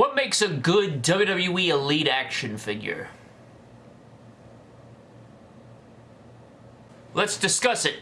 What makes a good WWE Elite action figure? Let's discuss it.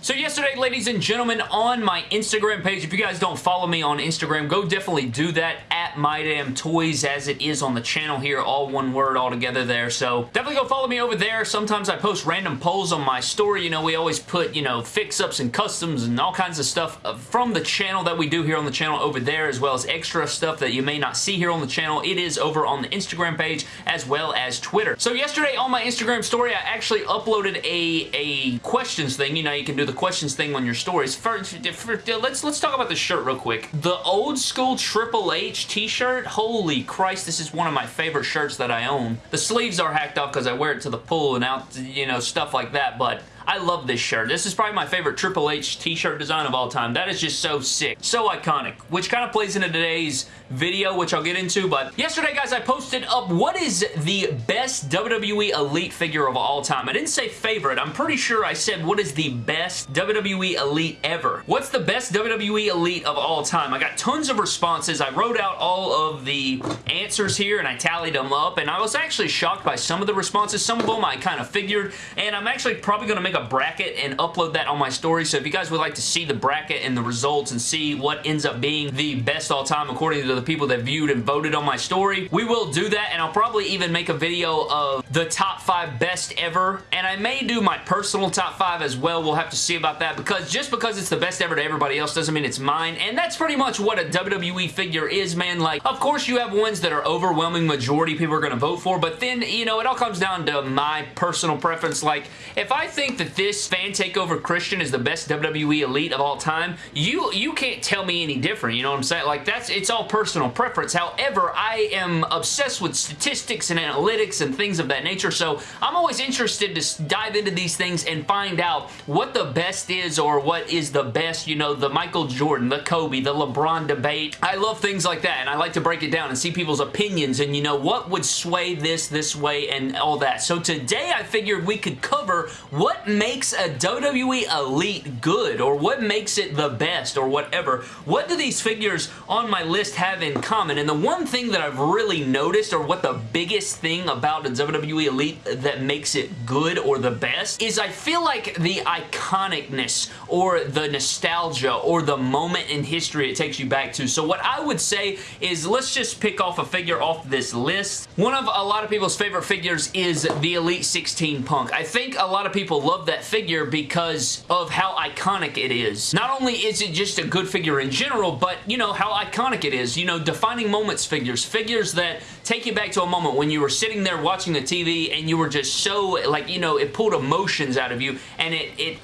So yesterday, ladies and gentlemen, on my Instagram page, if you guys don't follow me on Instagram, go definitely do that at MyDamnToys as it is on the channel here, all one word all together there. So definitely go follow me over there. Sometimes I post random polls on my story. You know, we always put, you know, fix-ups and customs and all kinds of stuff uh, from the channel that we do here on the channel over there, as well as extra stuff that you may not see here on the channel. It is over on the Instagram page as well as Twitter. So yesterday on my Instagram story, I actually uploaded a, a questions thing. You know, you can do the questions thing on your stories. First, let's let's talk about the shirt real quick. The old school Triple H t-shirt, holy Christ, this is one of my favorite shirts that I own. The sleeves are hacked off because I wear it to the pool and out, you know, stuff like that, but I love this shirt. This is probably my favorite Triple H t-shirt design of all time. That is just so sick. So iconic, which kind of plays into today's video, which I'll get into, but yesterday, guys, I posted up what is the best WWE Elite figure of all time. I didn't say favorite. I'm pretty sure I said what is the best WWE Elite ever. What's the best WWE Elite of all time? I got tons of responses. I wrote out all of the answers here, and I tallied them up, and I was actually shocked by some of the responses. Some of them I kind of figured, and I'm actually probably going to make a bracket and upload that on my story. So if you guys would like to see the bracket and the results and see what ends up being the best all time according to the people that viewed and voted on my story, we will do that and I'll probably even make a video of the top five best ever and I may do my personal top five as well. We'll have to see about that because just because it's the best ever to everybody else doesn't mean it's mine and that's pretty much what a WWE figure is, man. Like, of course you have ones that are overwhelming majority people are going to vote for, but then, you know, it all comes down to my personal preference. Like, if I think that that this fan takeover Christian is the best WWE Elite of all time, you you can't tell me any different. You know what I'm saying? Like that's it's all personal preference. However, I am obsessed with statistics and analytics and things of that nature. So I'm always interested to dive into these things and find out what the best is or what is the best. You know, the Michael Jordan, the Kobe, the LeBron debate. I love things like that, and I like to break it down and see people's opinions and you know what would sway this this way and all that. So today I figured we could cover what makes a WWE Elite good or what makes it the best or whatever. What do these figures on my list have in common? And the one thing that I've really noticed or what the biggest thing about a WWE Elite that makes it good or the best is I feel like the iconicness or the nostalgia or the moment in history it takes you back to. So what I would say is let's just pick off a figure off this list. One of a lot of people's favorite figures is the Elite 16 Punk. I think a lot of people love that figure because of how iconic it is. Not only is it just a good figure in general, but you know how iconic it is. You know, defining moments figures. Figures that take you back to a moment when you were sitting there watching the TV and you were just so, like, you know, it pulled emotions out of you and it, it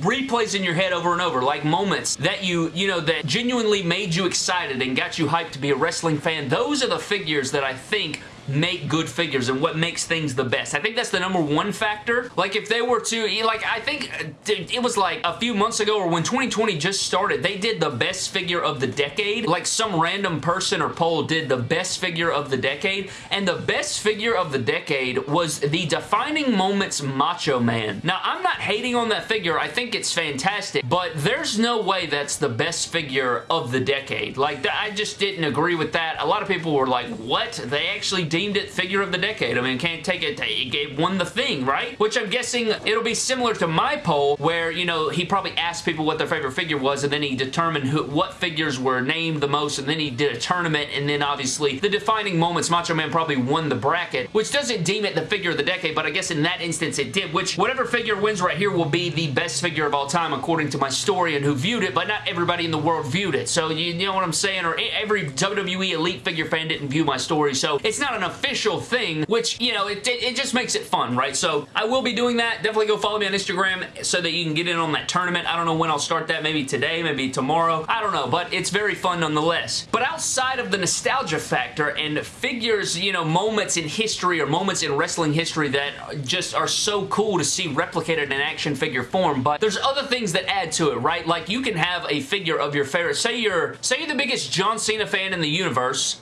replays in your head over and over, like moments that you, you know, that genuinely made you excited and got you hyped to be a wrestling fan. Those are the figures that I think make good figures and what makes things the best. I think that's the number one factor. Like if they were to, like I think uh, it was like a few months ago or when 2020 just started, they did the best figure of the decade. Like some random person or poll did the best figure of the decade and the best figure of the decade was the Defining Moments Macho Man. Now I'm not hating on that figure. I think it's fantastic, but there's no way that's the best figure of the decade. Like I just didn't agree with that. A lot of people were like, what? They actually deemed it figure of the decade. I mean, can't take it. It won the thing, right? Which I'm guessing it'll be similar to my poll where, you know, he probably asked people what their favorite figure was and then he determined who, what figures were named the most and then he did a tournament and then obviously the defining moments Macho Man probably won the bracket, which doesn't deem it the figure of the decade, but I guess in that instance it did, which whatever figure wins right here will be the best figure of all time according to my story and who viewed it, but not everybody in the world viewed it. So you, you know what I'm saying? Or every WWE Elite figure fan didn't view my story, so it's not an official thing, which, you know, it, it, it, just makes it fun, right? So I will be doing that. Definitely go follow me on Instagram so that you can get in on that tournament. I don't know when I'll start that. Maybe today, maybe tomorrow. I don't know, but it's very fun nonetheless. But outside of the nostalgia factor and figures, you know, moments in history or moments in wrestling history that just are so cool to see replicated in action figure form, but there's other things that add to it, right? Like you can have a figure of your favorite, say you're, say you're the biggest John Cena fan in the universe,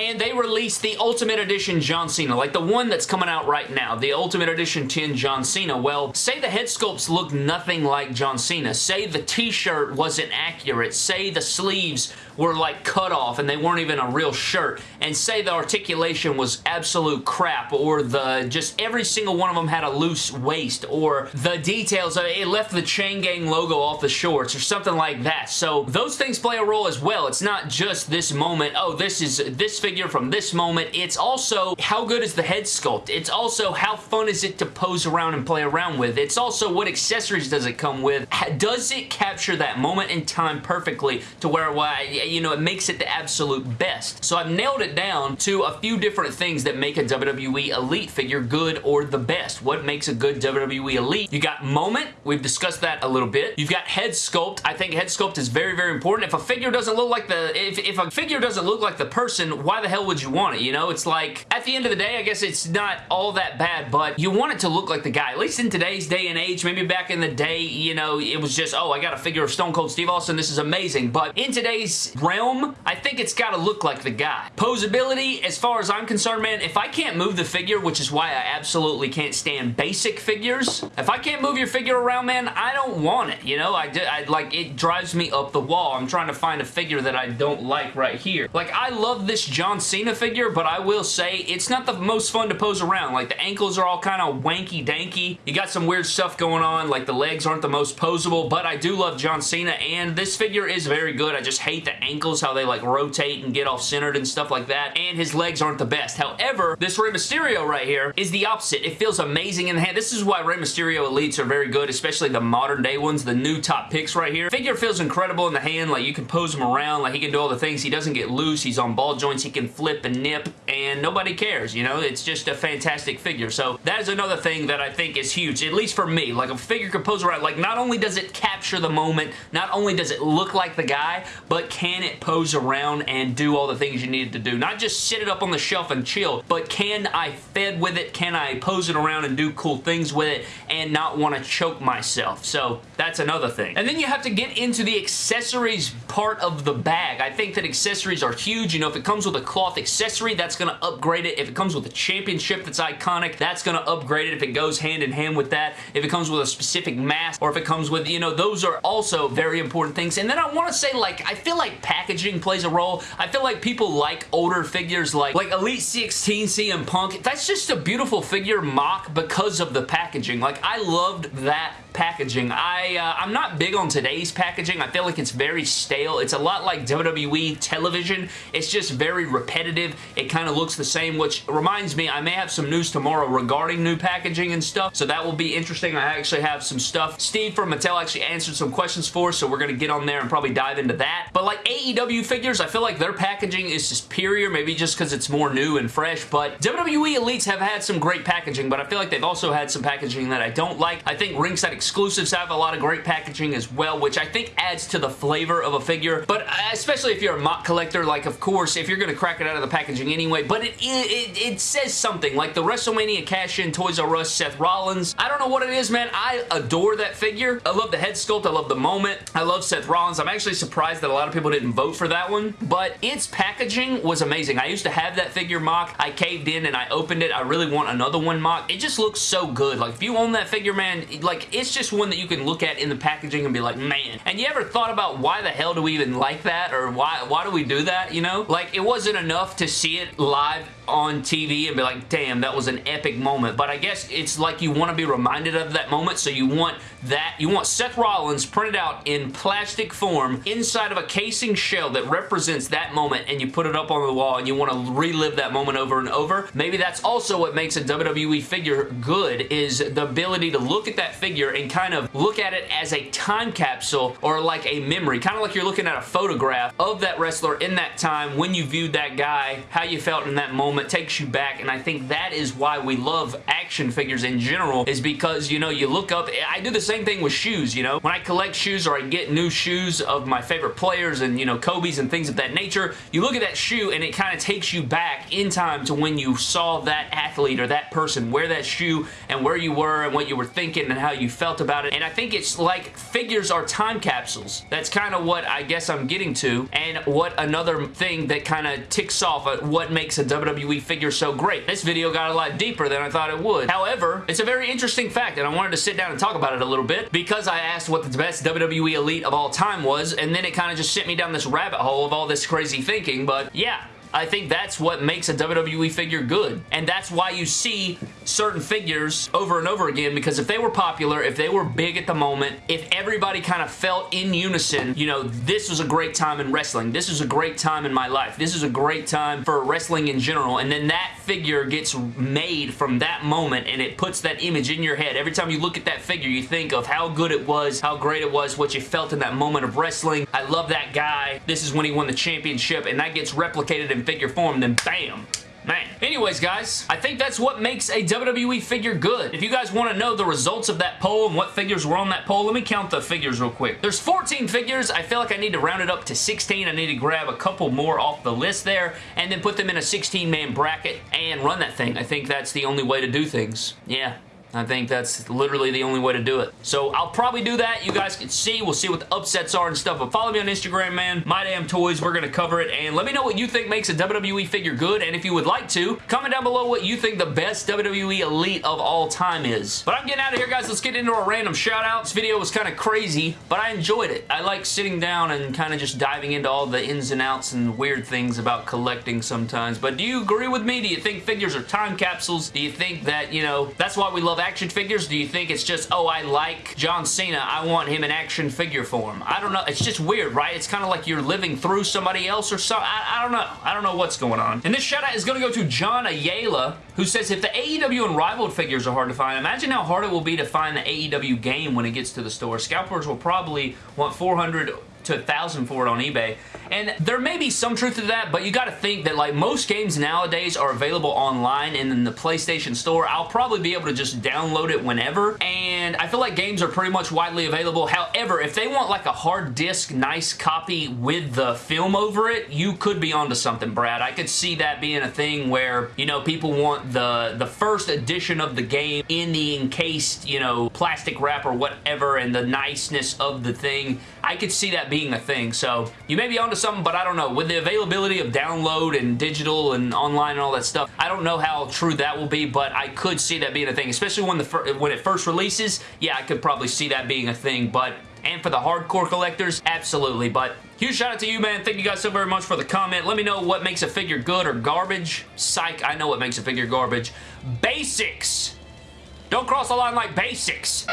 and they released the Ultimate Edition John Cena, like the one that's coming out right now, the Ultimate Edition 10 John Cena. Well, say the head sculpts look nothing like John Cena. Say the t-shirt wasn't accurate. Say the sleeves were like cut off and they weren't even a real shirt. And say the articulation was absolute crap or the just every single one of them had a loose waist or the details of it, left the Chain Gang logo off the shorts or something like that. So those things play a role as well. It's not just this moment, oh, this is this figure from this moment. It's also how good is the head sculpt. It's also how fun is it to pose around and play around with. It's also what accessories does it come with. Does it capture that moment in time perfectly to where, well, you know, it makes it the absolute best. So I've nailed it down to a few different things that make a WWE Elite figure good or the best. What makes a good WWE Elite? You got moment. We've discussed that a little bit. You've got head sculpt. I think head sculpt is very, very important. If a figure doesn't look like the, if, if a figure doesn't look like the person, why the hell would you want it? You know, it's like, at the end of the day, I guess it's not all that bad, but you want it to look like the guy. At least in today's day and age, maybe back in the day, you know, it was just, oh, I got a figure of Stone Cold Steve Austin. This is amazing. But in today's realm, I think it's got to look like the guy. Posability, as far as I'm concerned, man, if I can't move the figure, which is why I absolutely can't stand basic figures, if I can't move your figure around, man, I don't want it, you know? I, I like, it drives me up the wall. I'm trying to find a figure that I don't like right here. Like, I love this John Cena figure, but I will say it's not the most fun to pose around. Like, the ankles are all kind of wanky-danky. You got some weird stuff going on. Like, the legs aren't the most posable, but I do love John Cena, and this figure is very good. I just hate the ankles, how they, like, rotate and get off-centered and stuff like that, and his legs aren't the best. However, this Rey Mysterio right here is the opposite. It feels amazing in the hand. This is why Rey Mysterio Elites are very good, especially the modern day ones, the new top picks right here. Figure feels incredible in the hand. Like, you can pose him around. Like, he can do all the things. He doesn't get loose. He's on ball joints. He can flip and nip, and nobody cares, you know? It's just a fantastic figure. So, that is another thing that I think is huge, at least for me. Like, a figure can pose. Like, not only does it capture the moment, not only does it look like the guy, but can it pose around and do all the things you need to do? Not just sit it up on the shelf and chill, but can I fed with it? Can I pose it around and do cool things with it and not want to choke myself? So, that's another thing. And then you have to get into the accessories part of the bag. I think that accessories are huge. You know, if it comes with a cloth accessory, that's going to upgrade it. If it comes with a championship that's iconic, that's going to upgrade it if it goes hand in hand with that. If it comes with a specific mask or if it comes with, you know, those are also very important things. And then I want to say, like, I feel like packaging plays a role. I feel like people like older figures like, like Elite 16 CM Punk. That's just a beautiful figure mock because of the packaging. Like, I loved that packaging. I, uh, I'm not big on today's packaging. I feel like it's very stale. It's a lot like WWE television. It's just very repetitive. It kind of looks the same, which reminds me, I may have some news tomorrow regarding new packaging and stuff, so that will be interesting. I actually have some stuff. Steve from Mattel actually answered some questions for us, so we're going to get on there and probably dive into that. But like AEW figures, I feel like their packaging is superior, maybe just because it's more new and fresh, but WWE Elites have had some great packaging, but I feel like they've also had some packaging that I don't like. I think Ringside exclusives have a lot of great packaging as well, which I think adds to the flavor of a figure, but uh, especially if you're a mock collector, like of course, if you're going to crack it out of the packaging anyway, but it, it, it says something, like the WrestleMania cash-in Toys R Us Seth Rollins. I don't know what it is, man. I adore that figure. I love the head sculpt. I love the moment. I love Seth Rollins. I'm actually surprised that a lot of people didn't vote for that one, but its packaging was amazing. I used to have that figure mock. I caved in and I opened it. I really want another one mock. It just looks so good. Like, if you own that figure, man, like, it's just one that you can look at in the packaging and be like, man. And you ever thought about why the hell do we even like that? Or why, why do we do that, you know? Like, it wasn't enough to see it live on TV and be like, damn, that was an epic moment. But I guess it's like you want to be reminded of that moment, so you want that, you want Seth Rollins printed out in plastic form inside of a casing shell that represents that moment, and you put it up on the wall, and you want to relive that moment over and over. Maybe that's also what makes a WWE figure good, is the ability to look at that figure and kind of look at it as a time capsule or like a memory, kind of like you're looking at a photograph of that wrestler in that time when you viewed that guy, how you felt in that moment, takes you back, and I think that is why we love action figures in general, is because, you know, you look up, I do the same thing with shoes, you know? When I collect shoes or I get new shoes of my favorite players and, you know, Kobe's and things of that nature, you look at that shoe and it kind of takes you back in time to when you saw that athlete or that person wear that shoe and where you were and what you were thinking and how you felt about it. And I think it's like figures are time capsules. That's kind of what I guess I'm getting to and what another thing that kind of ticks off uh, what makes a WWE figure so great. This video got a lot deeper than I thought it would. However, it's a very interesting fact and I wanted to sit down and talk about it a little bit because I asked what the best WWE Elite of all time was and then it kind of just sent me down this rabbit hole of all this crazy thinking but yeah I think that's what makes a WWE figure good. And that's why you see certain figures over and over again because if they were popular, if they were big at the moment, if everybody kind of felt in unison, you know, this was a great time in wrestling. This is a great time in my life. This is a great time for wrestling in general. And then that figure gets made from that moment and it puts that image in your head. Every time you look at that figure, you think of how good it was, how great it was, what you felt in that moment of wrestling. I love that guy. This is when he won the championship and that gets replicated in in figure form, then bam, Man. Anyways, guys, I think that's what makes a WWE figure good. If you guys want to know the results of that poll and what figures were on that poll, let me count the figures real quick. There's 14 figures. I feel like I need to round it up to 16. I need to grab a couple more off the list there and then put them in a 16-man bracket and run that thing. I think that's the only way to do things. Yeah, I think that's literally the only way to do it. So I'll probably do that. You guys can see. We'll see what the upsets are and stuff. But follow me on Instagram, man. My Damn Toys. We're going to cover it. And let me know what you think makes a WWE figure good. And if you would like to, comment down below what you think the best WWE Elite of all time is. But I'm getting out of here, guys. Let's get into our random shout out. This video was kind of crazy, but I enjoyed it. I like sitting down and kind of just diving into all the ins and outs and weird things about collecting sometimes. But do you agree with me? Do you think figures are time capsules? Do you think that, you know, that's why we love action figures? Do you think it's just, oh, I like John Cena. I want him in action figure form. I don't know. It's just weird, right? It's kind of like you're living through somebody else or something. I, I, don't know. I don't know what's going on. And this shout out is going to go to John Ayala, who says, if the AEW Unrivaled figures are hard to find, imagine how hard it will be to find the AEW game when it gets to the store. Scalpers will probably want 400 to a thousand for it on eBay. And there may be some truth to that, but you got to think that like most games nowadays are available online and in the PlayStation Store. I'll probably be able to just download it whenever. And I feel like games are pretty much widely available. However, if they want like a hard disk, nice copy with the film over it, you could be onto something, Brad. I could see that being a thing where, you know, people want the, the first edition of the game in the encased, you know, plastic wrap or whatever and the niceness of the thing. I could see that being a thing. So you may be onto something, but I don't know. With the availability of download and digital and online and all that stuff, I don't know how true that will be, but I could see that being a thing, especially when the when it first releases. Yeah, I could probably see that being a thing, but and for the hardcore collectors, absolutely. But huge shout out to you, man. Thank you guys so very much for the comment. Let me know what makes a figure good or garbage. Psych, I know what makes a figure garbage. Basics! Don't cross the line like basics!